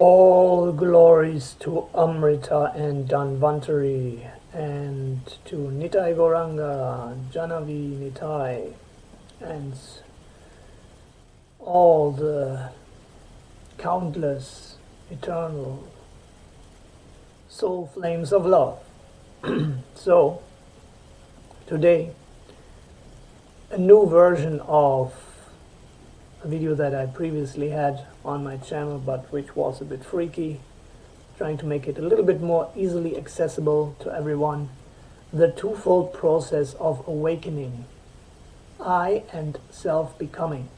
All glories to Amrita and Dhanvantari and to Nitai Gauranga, Janavi Nitai, and all the countless eternal soul flames of love. so, today, a new version of a video that I previously had on my channel but which was a bit freaky trying to make it a little bit more easily accessible to everyone. The twofold process of awakening I and self-becoming.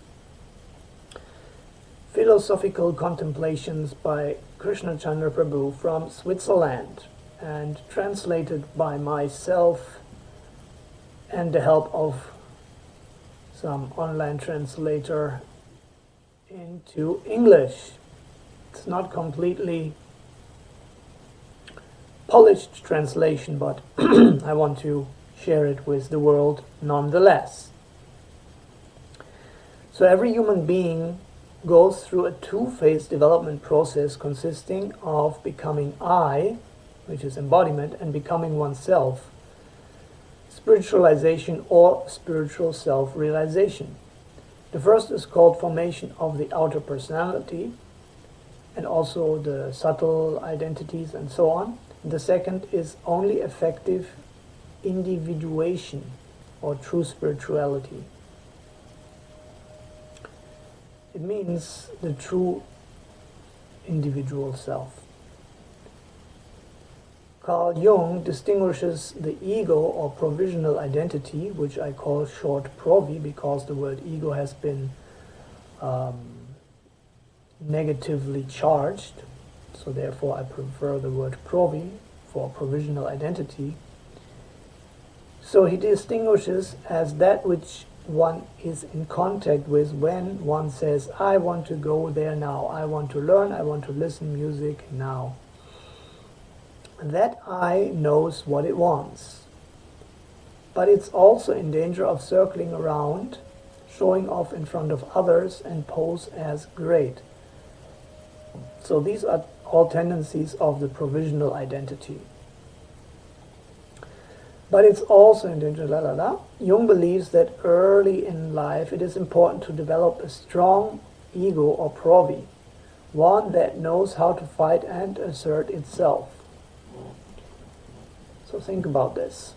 Philosophical contemplations by Krishna Chandra Prabhu from Switzerland and translated by myself and the help of some online translator into English. It's not completely polished translation, but I want to share it with the world nonetheless. So every human being goes through a two-phase development process consisting of becoming I, which is embodiment, and becoming oneself, spiritualization or spiritual self-realization. The first is called formation of the outer personality and also the subtle identities and so on. The second is only effective individuation or true spirituality. It means the true individual self. Carl Jung distinguishes the ego or provisional identity, which I call short provi because the word ego has been um, negatively charged. So therefore I prefer the word provi for provisional identity. So he distinguishes as that which one is in contact with when one says, I want to go there now, I want to learn, I want to listen music now that I knows what it wants. But it's also in danger of circling around, showing off in front of others and pose as great. So these are all tendencies of the provisional identity. But it's also in danger, la la la. Jung believes that early in life it is important to develop a strong ego or provi, one that knows how to fight and assert itself. So think about this.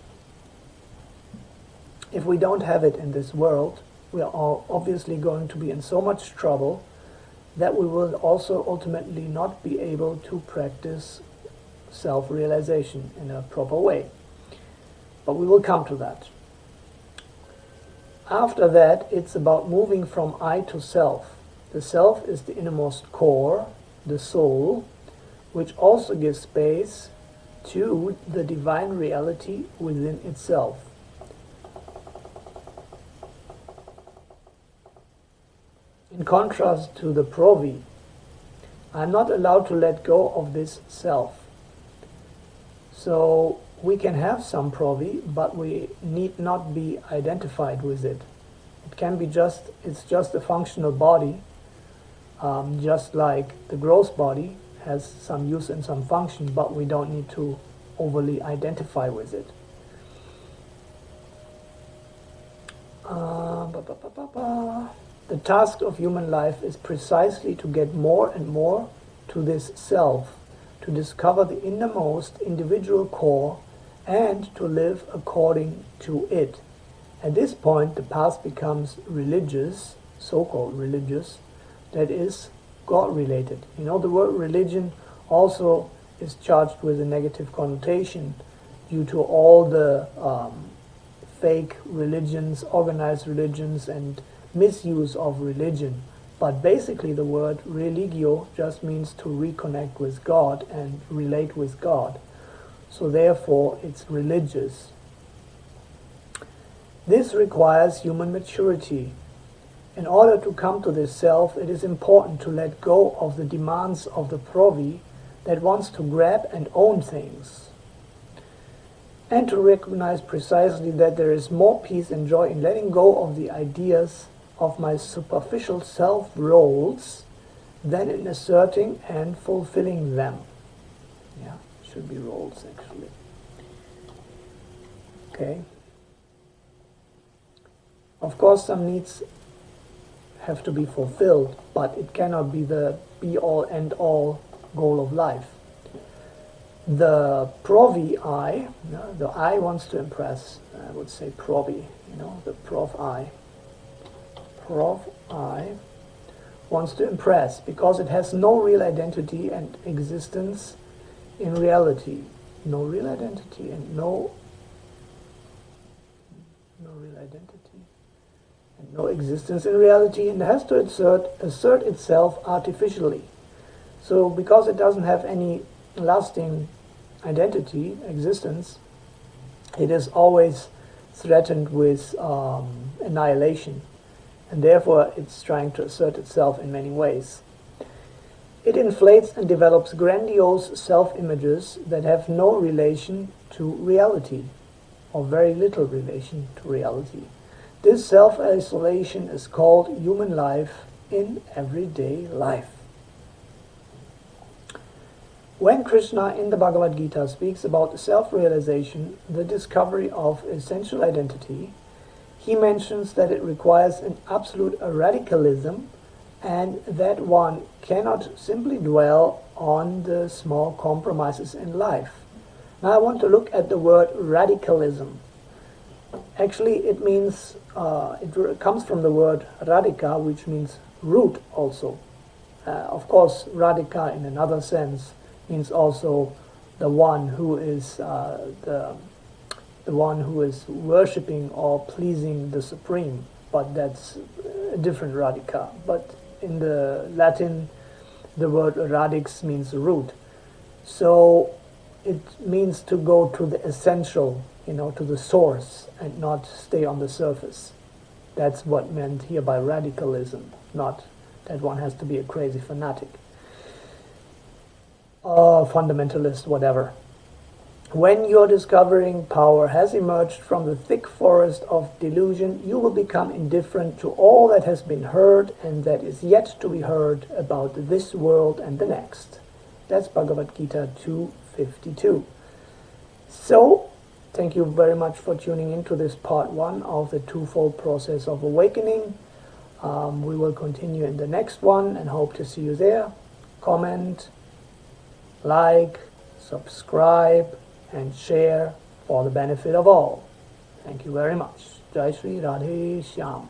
If we don't have it in this world, we are obviously going to be in so much trouble that we will also ultimately not be able to practice self-realization in a proper way. But we will come to that. After that, it's about moving from I to self. The self is the innermost core, the soul, which also gives space to the divine reality within itself. In contrast to the provi, I'm not allowed to let go of this self. So we can have some provi, but we need not be identified with it. It can be just, it's just a functional body, um, just like the gross body, has some use and some function, but we don't need to overly identify with it. Uh, ba, ba, ba, the task of human life is precisely to get more and more to this self, to discover the innermost individual core and to live according to it. At this point, the path becomes religious, so-called religious, that is, God-related. You know, the word religion also is charged with a negative connotation due to all the um, fake religions, organized religions, and misuse of religion. But basically the word religio just means to reconnect with God and relate with God. So therefore it's religious. This requires human maturity in order to come to this self, it is important to let go of the demands of the provi that wants to grab and own things. And to recognize precisely that there is more peace and joy in letting go of the ideas of my superficial self roles than in asserting and fulfilling them. Yeah, should be roles actually. Okay. Of course, some needs have to be fulfilled, but it cannot be the be-all, end-all goal of life. The provi I, the I wants to impress, I would say provi, you know, the prof I. Prof I wants to impress because it has no real identity and existence in reality. No real identity and no no real identity no existence in reality and has to assert, assert itself artificially. So because it doesn't have any lasting identity, existence, it is always threatened with um, annihilation and therefore it's trying to assert itself in many ways. It inflates and develops grandiose self-images that have no relation to reality or very little relation to reality. This self-isolation is called human life in everyday life. When Krishna in the Bhagavad Gita speaks about self-realization, the discovery of essential identity, he mentions that it requires an absolute radicalism and that one cannot simply dwell on the small compromises in life. Now I want to look at the word radicalism. Actually, it means, uh, it comes from the word radika, which means root also. Uh, of course, radika in another sense means also the one who is uh, the, the one who is worshipping or pleasing the Supreme, but that's a different radika. But in the Latin, the word radix means root. So it means to go to the essential, you know, to the source and not stay on the surface. That's what meant here by radicalism, not that one has to be a crazy fanatic, uh, fundamentalist, whatever. When your discovering power has emerged from the thick forest of delusion, you will become indifferent to all that has been heard and that is yet to be heard about this world and the next. That's Bhagavad Gita 2 52. So, thank you very much for tuning into this part one of the twofold process of awakening. Um, we will continue in the next one and hope to see you there. Comment, like, subscribe, and share for the benefit of all. Thank you very much. Jai Sri Radhe Shyam.